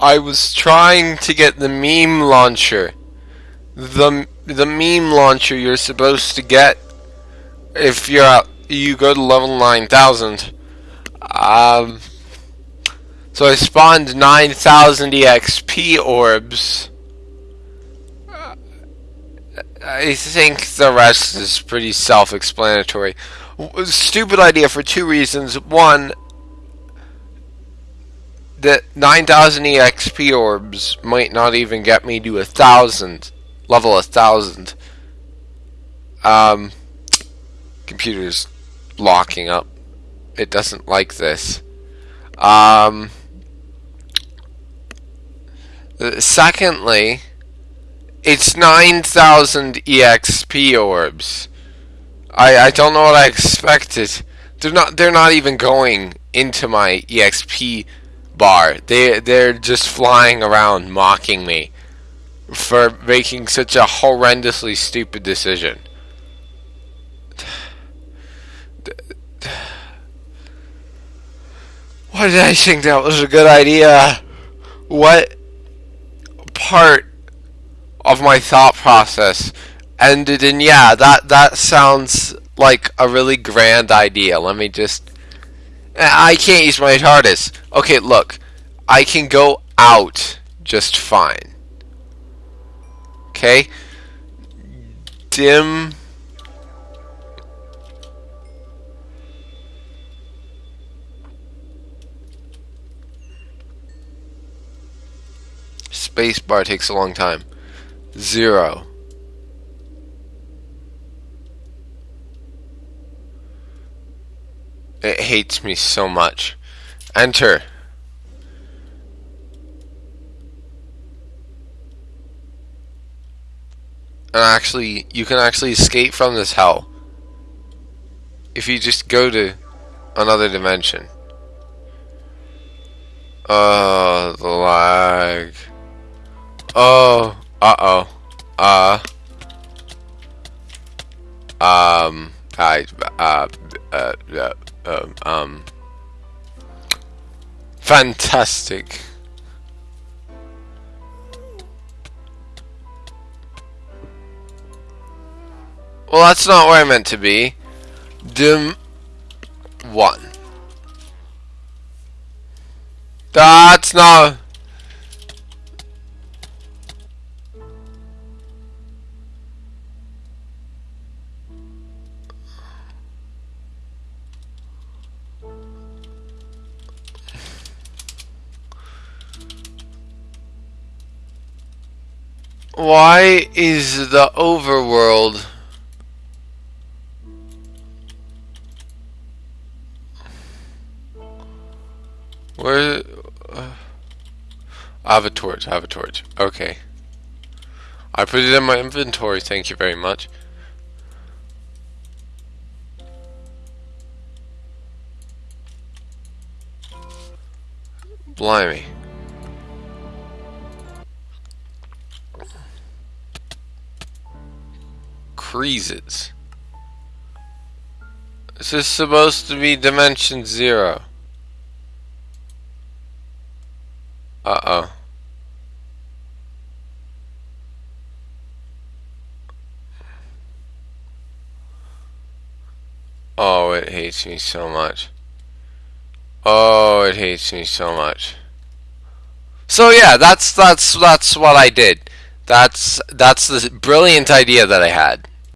I was trying to get the meme launcher. The the meme launcher you're supposed to get if you're you go to level 9000. Um so I spawned 9000 EXP orbs. I think the rest is pretty self-explanatory. Stupid idea for two reasons. One, the 9000 EXP orbs might not even get me to a thousand, level a thousand. Um, computer's locking up. It doesn't like this. Um, secondly, it's 9,000 EXP orbs. I I don't know what I expected. They're not they're not even going into my EXP bar. They they're just flying around mocking me for making such a horrendously stupid decision. Why did I think that was a good idea? What part of my thought process ended in yeah that that sounds like a really grand idea let me just I can't use my TARDIS. Okay look. I can go out just fine. Okay? Dim. Spacebar takes a long time. Zero. It hates me so much. Enter. And actually, you can actually escape from this hell. If you just go to another dimension. Oh, the lag. Oh. Uh-oh. Uh. Um. I. Uh. Uh. uh um. um fantastic. Well, that's not where I meant to be. Dim 1. That's not... Why is the overworld Where uh, I have a torch, I have a torch. Okay. I put it in my inventory, thank you very much. Blimey. Freezes. This is supposed to be dimension zero. Uh-oh. Oh, it hates me so much. Oh, it hates me so much. So yeah, that's that's that's what I did. That's that's the brilliant idea that I had.